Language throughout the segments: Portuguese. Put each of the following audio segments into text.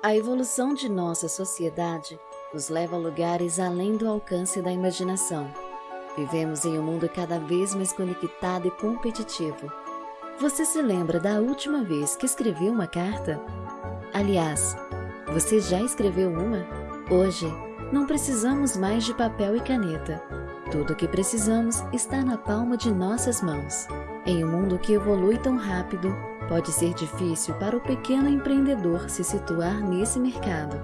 A evolução de nossa sociedade nos leva a lugares além do alcance da imaginação. Vivemos em um mundo cada vez mais conectado e competitivo. Você se lembra da última vez que escreveu uma carta? Aliás, você já escreveu uma? Hoje, não precisamos mais de papel e caneta. Tudo o que precisamos está na palma de nossas mãos. Em um mundo que evolui tão rápido, pode ser difícil para o pequeno empreendedor se situar nesse mercado.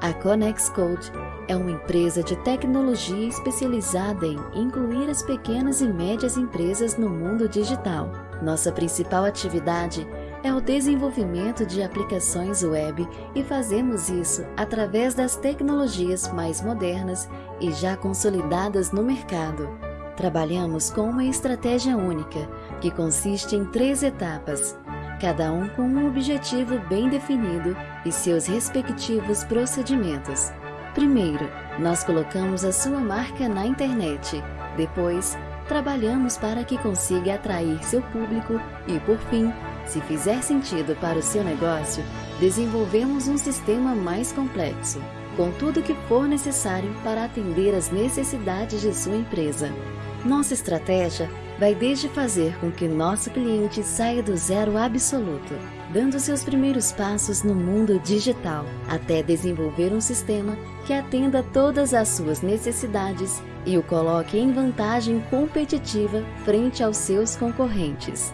A Conex Code é uma empresa de tecnologia especializada em incluir as pequenas e médias empresas no mundo digital. Nossa principal atividade é o desenvolvimento de aplicações web e fazemos isso através das tecnologias mais modernas e já consolidadas no mercado. Trabalhamos com uma estratégia única, que consiste em três etapas, cada um com um objetivo bem definido e seus respectivos procedimentos. Primeiro, nós colocamos a sua marca na internet. Depois, trabalhamos para que consiga atrair seu público e, por fim, se fizer sentido para o seu negócio, desenvolvemos um sistema mais complexo, com tudo o que for necessário para atender às necessidades de sua empresa. Nossa estratégia vai desde fazer com que nosso cliente saia do zero absoluto, dando seus primeiros passos no mundo digital, até desenvolver um sistema que atenda todas as suas necessidades e o coloque em vantagem competitiva frente aos seus concorrentes.